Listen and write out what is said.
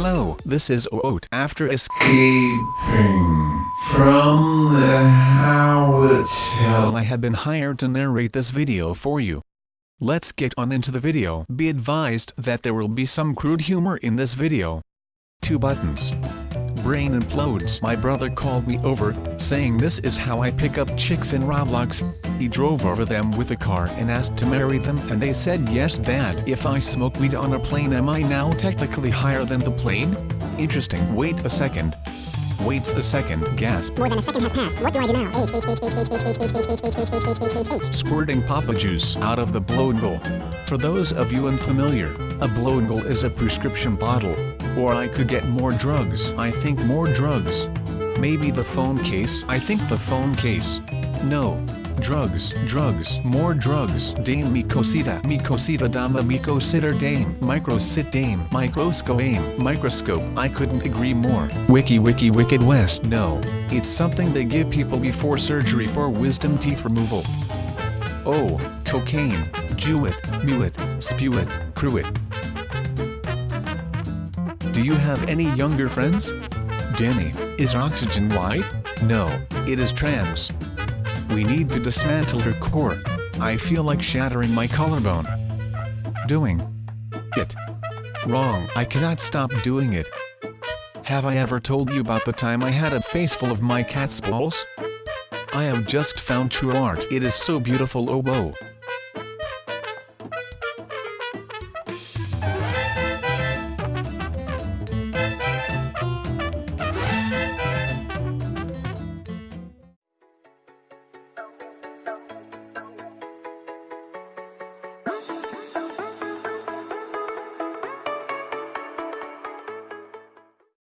Hello, this is Oat. After escaping from the Howard hotel, I have been hired to narrate this video for you. Let's get on into the video. Be advised that there will be some crude humor in this video. Two buttons. Brain implodes. My brother called me over, saying this is how I pick up chicks in Roblox. He drove over them with a car and asked to marry them and they said yes dad. If I smoke weed on a plane am I now technically higher than the plane? Interesting. Wait a second. Waits a second, gasp. More than a second has passed. What do I do now? H, H, H, H, H, H, H, H, H, H, H, H, H, H. Squirting Papa Juice out of the blowable. For those of you unfamiliar, a blowable is a prescription bottle. Or I could get more drugs. I think more drugs. Maybe the phone case. I think the phone case. No, drugs, drugs, more drugs. Dame mi cosita, mi cosita dama mi cosita dame, microsit dame, microscope aim, microscope. I couldn't agree more. Wiki wiki wicked west. No, it's something they give people before surgery for wisdom teeth removal. Oh, cocaine, Jew it, mew it, Do you have any younger friends? Danny, is oxygen white? No, it is trans. We need to dismantle her core. I feel like shattering my collarbone. Doing it. Wrong. I cannot stop doing it. Have I ever told you about the time I had a face full of my cat's balls? I have just found true art. It is so beautiful oh whoa.